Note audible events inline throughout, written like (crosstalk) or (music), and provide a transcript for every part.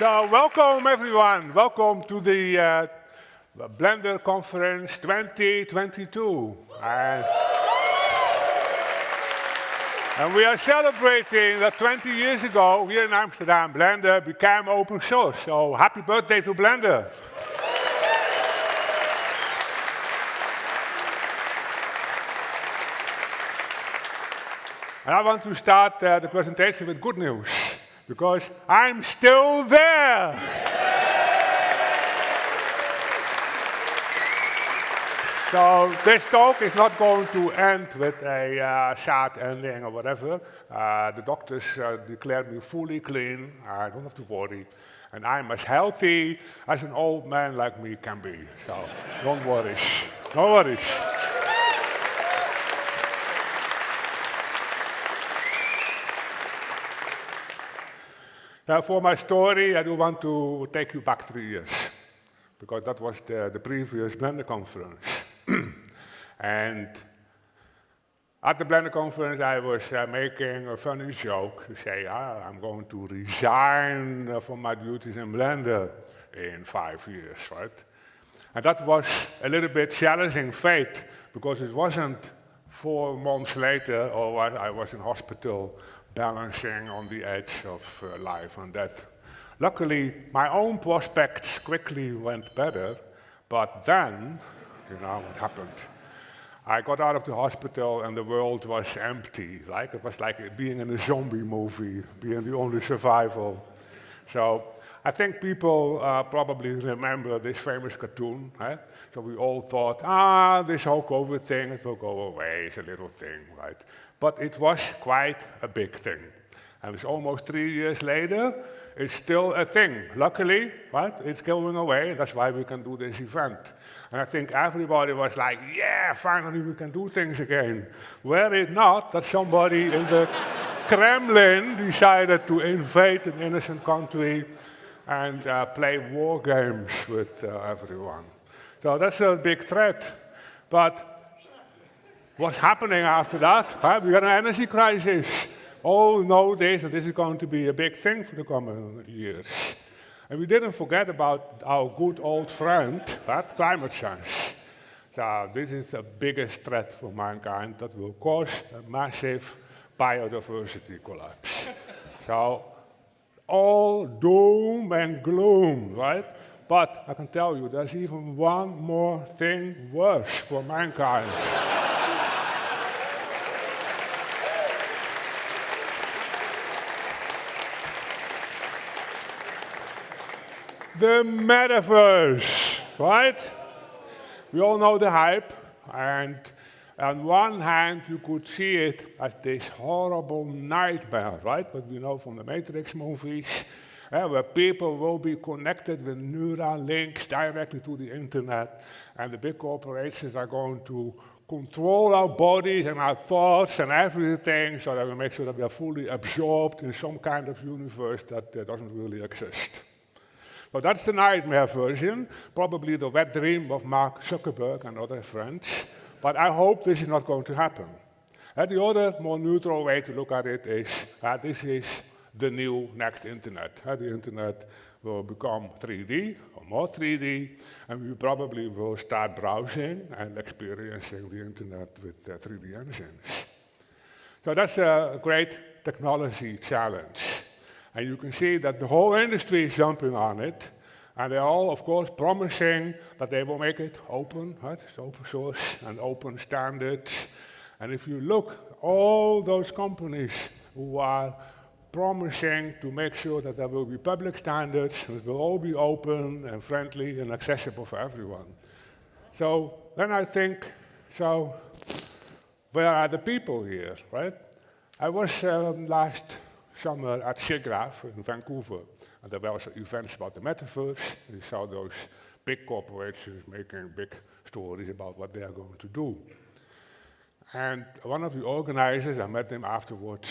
So welcome everyone. Welcome to the uh, Blender Conference 2022. And, and we are celebrating that 20 years ago here in Amsterdam, Blender became open source. So happy birthday to Blender. And I want to start uh, the presentation with good news, because I'm still there. so this talk is not going to end with a uh, sad ending or whatever. Uh, the doctors uh, declared me fully clean. I don't have to worry. And I'm as healthy as an old man like me can be. So don't worry. No worries. Now, for my story, I do want to take you back three years, because that was the, the previous Blender conference. (clears throat) and at the Blender conference, I was uh, making a funny joke to say, ah, I'm going to resign uh, from my duties in Blender in five years, right? And that was a little bit challenging fate, because it wasn't four months later, or I was in hospital balancing on the edge of uh, life and death. Luckily, my own prospects quickly went better, but then, you know what happened. I got out of the hospital and the world was empty. Like it was like being in a zombie movie, being the only survival. So I think people uh, probably remember this famous cartoon. Right? So we all thought, ah, this whole COVID thing, it will go away, it's a little thing, right? But it was quite a big thing. And it's almost three years later, it's still a thing. Luckily, right, it's going away. That's why we can do this event. And I think everybody was like, yeah, finally we can do things again. Were it not that somebody in the (laughs) Kremlin decided to invade an innocent country and uh, play war games with uh, everyone. So that's a big threat. But what's happening after that? Right? We got an energy crisis. Oh, all know this, and this is going to be a big thing for the coming years. And we didn't forget about our good old friend, right? climate change. So this is the biggest threat for mankind that will cause a massive biodiversity collapse. so all doom and gloom, right? But I can tell you, there's even one more thing worse for mankind. The metaverse, right? We all know the hype, and on one hand, you could see it as this horrible nightmare, right? What we know from the Matrix movies, uh, where people will be connected with neural links directly to the internet, and the big corporations are going to control our bodies and our thoughts and everything so that we make sure that we are fully absorbed in some kind of universe that uh, doesn't really exist. So that's the nightmare version, probably the wet dream of Mark Zuckerberg and other friends. But I hope this is not going to happen. And the other, more neutral way to look at it is, uh, this is the new next internet. Uh, the internet will become 3D, or more 3D, and we probably will start browsing and experiencing the internet with uh, 3D engines. So that's a great technology challenge. And you can see that the whole industry is jumping on it. And they're all, of course, promising that they will make it open, right? It's open source and open standards. And if you look, all those companies who are promising to make sure that there will be public standards, it will all be open and friendly and accessible for everyone. So then I think, so where are the people here, right? I was um, last summer at SIGGRAPH in Vancouver. And there were events about the metaverse. We saw those big corporations making big stories about what they are going to do. And one of the organizers, I met him afterwards,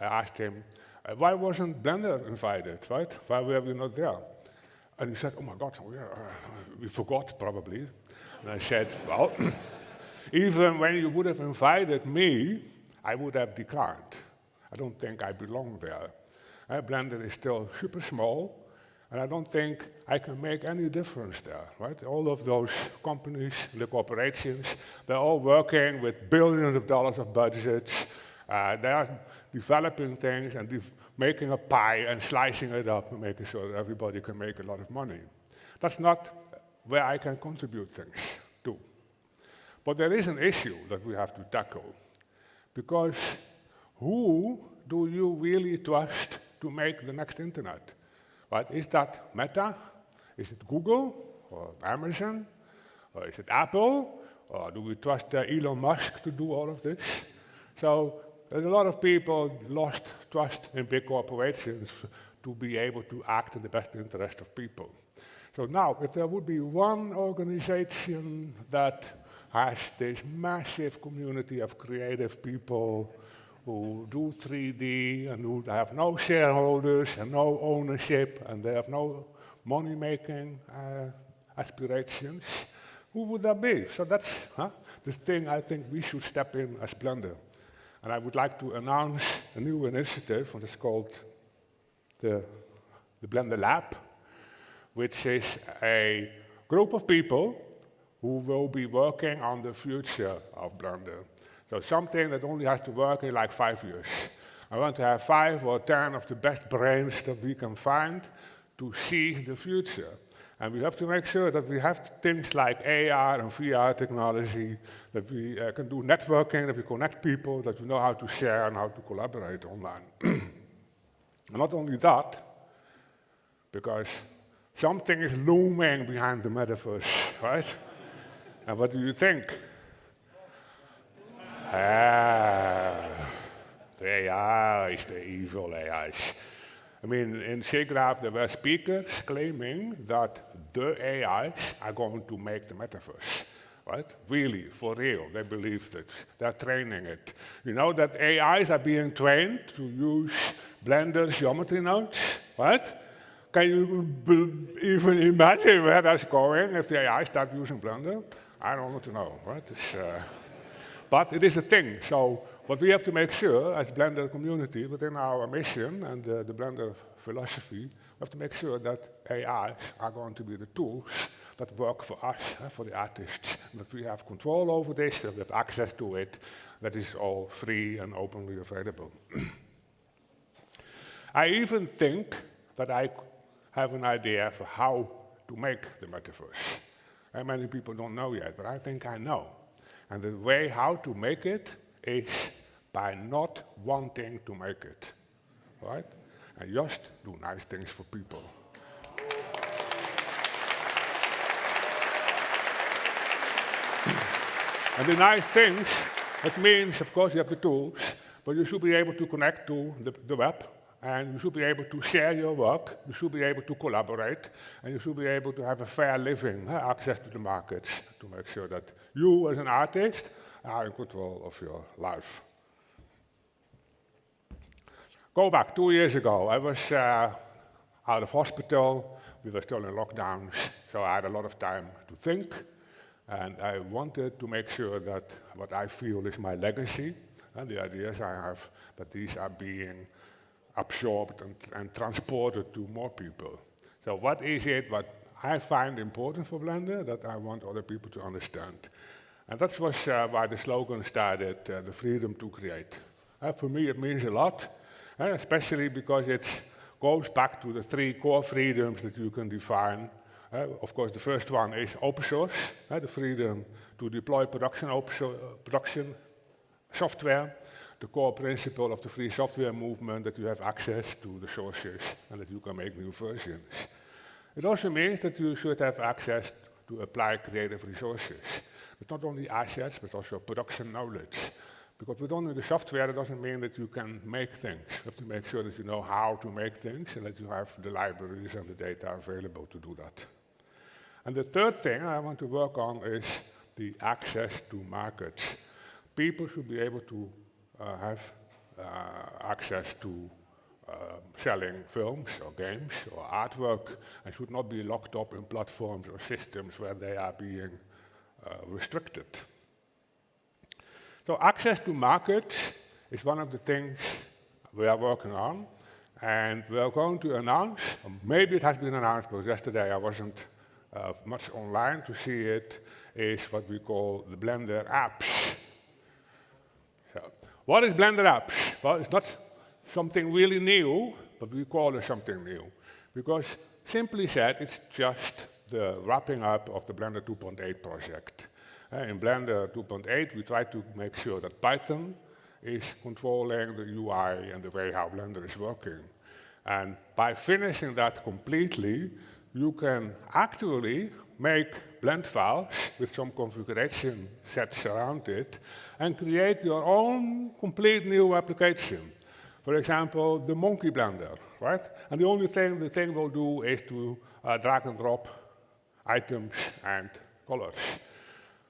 I asked him, uh, why wasn't Blender invited, right? Why were we not there? And he said, oh my God, oh yeah, uh, we forgot probably. And I said, well, (clears throat) even when you would have invited me, I would have declined. I don't think I belong there. Uh, Blender is still super small, and I don't think I can make any difference there, right? All of those companies, the corporations, they're all working with billions of dollars of budgets. Uh, they are developing things and making a pie and slicing it up and making sure that everybody can make a lot of money. That's not where I can contribute things to. But there is an issue that we have to tackle. Because who do you really trust to make the next internet? Right? Is that Meta? Is it Google or Amazon? Or is it Apple? Or do we trust uh, Elon Musk to do all of this? So there's a lot of people lost trust in big corporations to be able to act in the best interest of people. So now, if there would be one organization that has this massive community of creative people who do 3D and who have no shareholders and no ownership and they have no money-making uh, aspirations, who would that be? So that's huh, the thing I think we should step in as Blender. And I would like to announce a new initiative, and it's called the, the Blender Lab, which is a group of people who will be working on the future of Blender. So something that only has to work in like five years. I want to have five or ten of the best brains that we can find to see the future. And we have to make sure that we have things like AR and VR technology, that we uh, can do networking, that we connect people, that we know how to share and how to collaborate online. (clears throat) and not only that, because something is looming behind the metaverse, right? and what do you think? Ah, the AI is the evil AI. I mean, in SIGGRAPH, there were speakers claiming that the AIs are going to make the metaverse. Right? Really, for real, they believe it. They're training it. You know that AIs are being trained to use Blender geometry nodes, right? Can you even imagine where that's going if the AI start using Blender? I don't want to know, right? Uh, but it is a thing. So what we have to make sure as Blender community within our mission and uh, the Blender philosophy, we have to make sure that AIs are going to be the tools that work for us, uh, for the artists, that we have control over this, that we have access to it, that is all free and openly available. (clears throat) I even think that I have an idea for how to make the metaverse. And many people don't know yet, but I think I know. And the way how to make it is by not wanting to make it, right? And just do nice things for people. and the nice things, it means, of course, you have the tools, but you should be able to connect to the, the web, and you should be able to share your work, you should be able to collaborate, and you should be able to have a fair living, access to the markets, to make sure that you, as an artist, are in control of your life. Go back two years ago, I was uh, out of hospital, we were still in lockdowns, so I had a lot of time to think, and I wanted to make sure that what I feel is my legacy, and the ideas I have, that these are being absorbed and, and transported to more people. So what is it what I find important for Blender that I want other people to understand? And that was uh, why the slogan started, uh, the freedom to create. Uh, for me, it means a lot uh, especially because it goes back to the three core freedoms that you can define. Uh, of course, the first one is open source, uh, the freedom to deploy production, so production software, the core principle of the free software movement that you have access to the sources and that you can make new versions. It also means that you should have access to apply creative resources. It's not only assets, but also production knowledge. Because with only the software, it doesn't mean that you can make things. You have to make sure that you know how to make things and that you have the libraries and the data available to do that. And the third thing I want to work on is the access to markets. People should be able to uh, have uh, access to uh, selling films or games or artwork and should not be locked up in platforms or systems where they are being restricted. So access to markets is one of the things we are working on. And we are going to announce, maybe it has been announced, because yesterday I wasn't uh, much online to see it, is what we call the Blender apps. What is Blender apps? Well, it's not something really new, but we call it something new. Because simply said, it's just the wrapping up of the Blender 2.8 project. Uh, in Blender 2.8, we try to make sure that Python is controlling the UI and the way how Blender is working. And by finishing that completely, you can actually make blend files with some configuration sets around it and create your own complete new application. For example, the monkey blender, right? And the only thing the thing will do is to uh, drag and drop items and colors.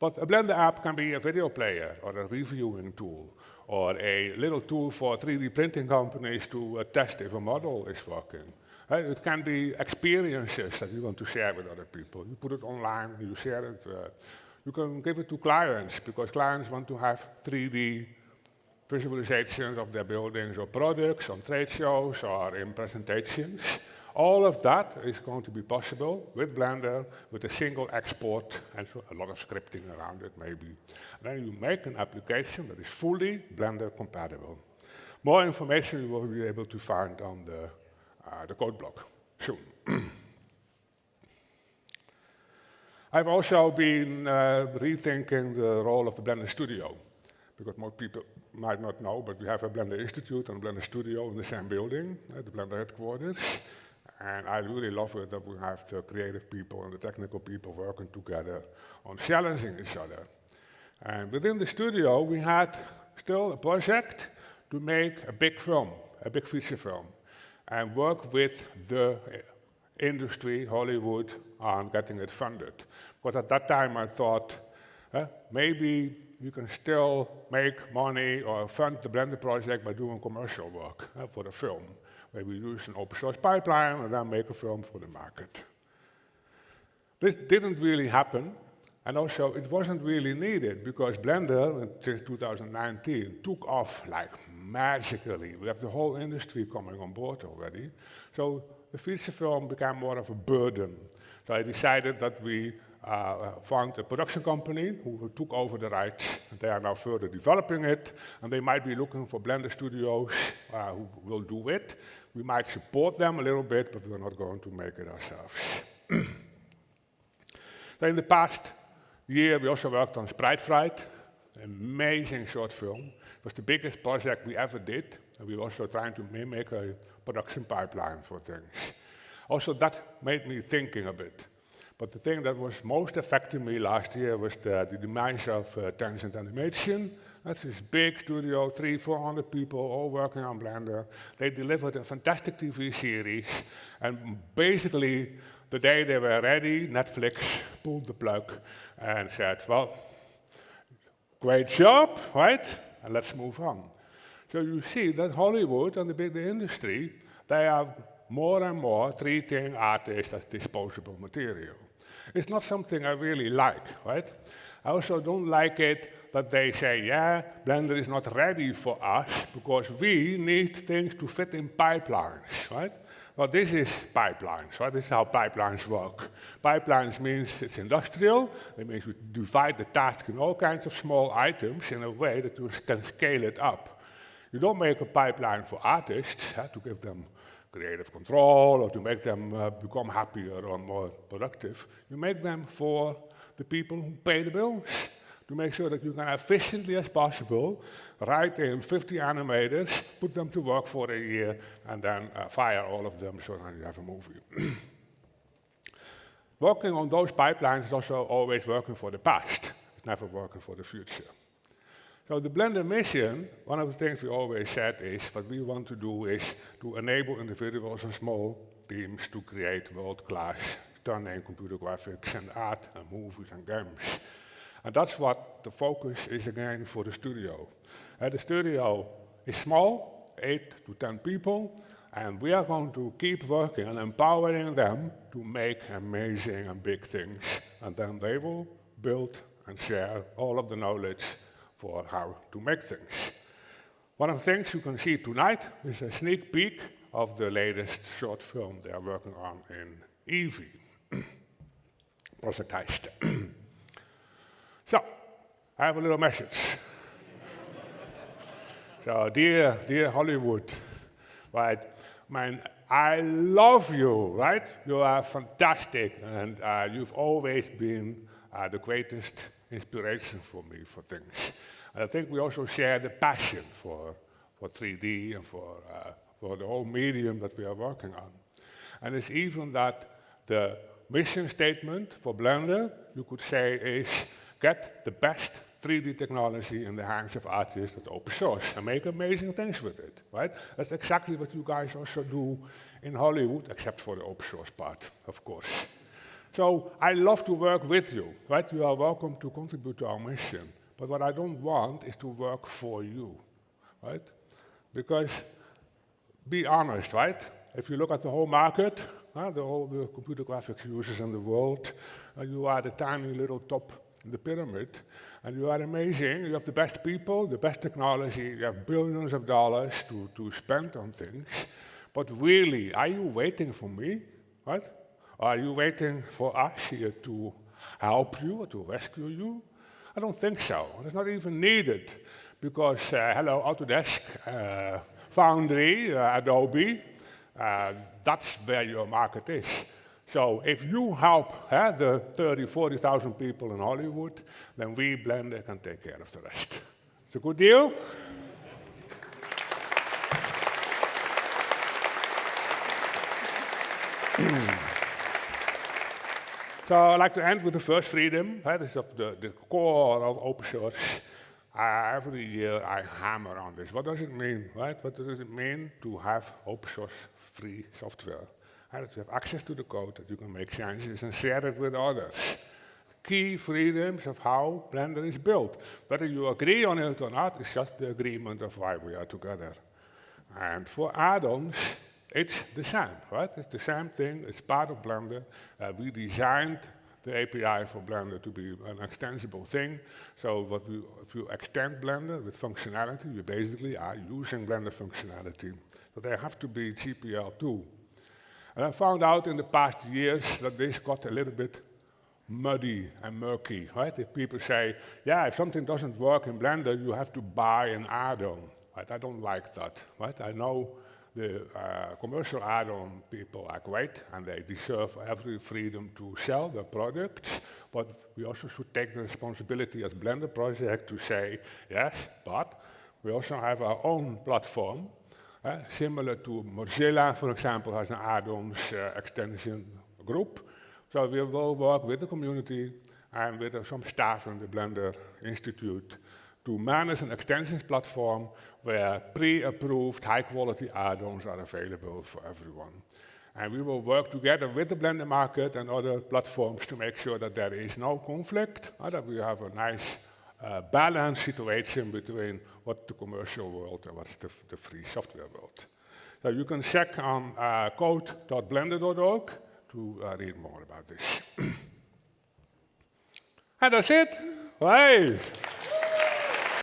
But a Blender app can be a video player or a reviewing tool or a little tool for 3D printing companies to uh, test if a model is working. It can be experiences that you want to share with other people. You put it online, you share it. Uh, you can give it to clients because clients want to have 3D visualizations of their buildings or products on trade shows or in presentations. All of that is going to be possible with Blender, with a single export and a lot of scripting around it maybe. Then you make an application that is fully Blender compatible. More information you will be able to find on the, the code blog soon. (clears throat) I've also been uh, rethinking the role of the Blender Studio, because most people might not know, but we have a Blender Institute and a Blender Studio in the same building, at the Blender headquarters. And I really love it that we have the creative people and the technical people working together on challenging each other. And within the studio, we had still a project to make a big film, a big feature film, and work with the industry, Hollywood, on getting it funded. Because at that time I thought, eh, maybe you can still make money or fund the Blender project by doing commercial work eh, for the film we use an open source pipeline and then make a film for the market. This didn't really happen, and also it wasn't really needed because Blender, since 2019, took off like magically. We have the whole industry coming on board already. So the feature film became more of a burden. So I decided that we uh, found a production company who took over the rights. And they are now further developing it, and they might be looking for Blender studios uh, who will do it. We might support them a little bit, but we're not going to make it ourselves. (clears throat) in the past year, we also worked on Sprite Fright, amazing short film. It was the biggest project we ever did, and we were also trying to make a production pipeline for things. Also, that made me thinking a bit. But the thing that was most affecting me last year was the, the demise of uh, Tangent Animation. That's this big studio, three, 400 people all working on Blender. They delivered a fantastic TV series. And basically, the day they were ready, Netflix pulled the plug and said, well, great job, right? And let's move on. So you see that Hollywood and the big industry, they are more and more treating artists as disposable material. It's not something I really like, right? I also don't like it that they say, yeah, Blender is not ready for us because we need things to fit in pipelines, right? Well, this is pipelines, right? This is how pipelines work. Pipelines means it's industrial. It means we divide the task in all kinds of small items in a way that you can scale it up. You don't make a pipeline for artists to give them creative control or to make them uh, become happier or more productive. You make them for the people who pay the bills to make sure that you can efficiently as possible write in 50 animators, put them to work for a year, and then uh, fire all of them so that you have a movie. (clears throat) working on those pipelines is also always working for the past. It's never working for the future. So the Blender mission, one of the things we always said is what we want to do is to enable individuals and small teams to create world-class stunning computer graphics and art and movies and games. And that's what the focus is again for the studio. Uh, the studio is small, 8 to 10 people. And we are going to keep working and empowering them to make amazing and big things. And then they will build and share all of the knowledge for how to make things. One of the things you can see tonight is a sneak peek of the latest short film they are working on in (clears throat) project so, (clears throat) I have a little message. so, dear, dear Hollywood, right, man, I love you, right? You are fantastic, and uh, you've always been uh, the greatest inspiration for me for things. And I think we also share the passion for, for 3D and for, uh, for the whole medium that we are working on. And it's even that the mission statement for Blender, you could say, is get the best 3D technology in the hands of artists with open source and make amazing things with it, right? That's exactly what you guys also do in Hollywood, except for the open source part, of course. So I love to work with you, right? You are welcome to contribute to our mission. But what I don't want is to work for you, right? Because be honest, right? If you look at the whole market, uh, the, all the computer graphics users in the world, uh, you are the tiny little top the pyramid, and you are amazing. You have the best people, the best technology, you have billions of dollars to, to spend on things. But really, are you waiting for me, right? Are you waiting for us here to help you or to rescue you? I don't think so. It's not even needed because, uh, hello, Autodesk, uh, Foundry, uh, Adobe, uh, that's where your market is. So if you help uh, the 30, 40,000 people in Hollywood, then we, Blender, can take care of the rest. It's a good deal? (clears throat) So I'd like to end with the first freedom. That is of the, the core of open source. Uh, every year I hammer on this. What does it mean, right? What does it mean to have open source free software? And that you have access to the code, that you can make changes and share it with others. Key freedoms of how Blender is built. Whether you agree on it or not it's just the agreement of why we are together. And for add-ons, it's the same, right? It's the same thing. It's part of Blender. Uh, we designed the API for Blender to be an extensible thing. So what we, if you extend Blender with functionality, you basically are using Blender functionality. So they have to be GPL too. And I found out in the past years that this got a little bit muddy and murky, right? If people say, yeah, if something doesn't work in Blender, you have to buy an add-on, right? I don't like that, right? I know the uh, commercial add-on people are great and they deserve every freedom to sell their products, but we also should take the responsibility as Blender project to say, yes, but we also have our own platform, uh, similar to Mozilla, for example, has an add-ons uh, extension group. So we will work with the community and with uh, some staff in the Blender Institute to manage an extensions platform where pre-approved high-quality add-ons are available for everyone. And we will work together with the Blender market and other platforms to make sure that there is no conflict, uh, that we have a nice uh, balanced situation between what the commercial world and what's the, the free software world. So you can check on uh, code.blender.org to uh, read more about this. (clears throat) and that's it. Hey!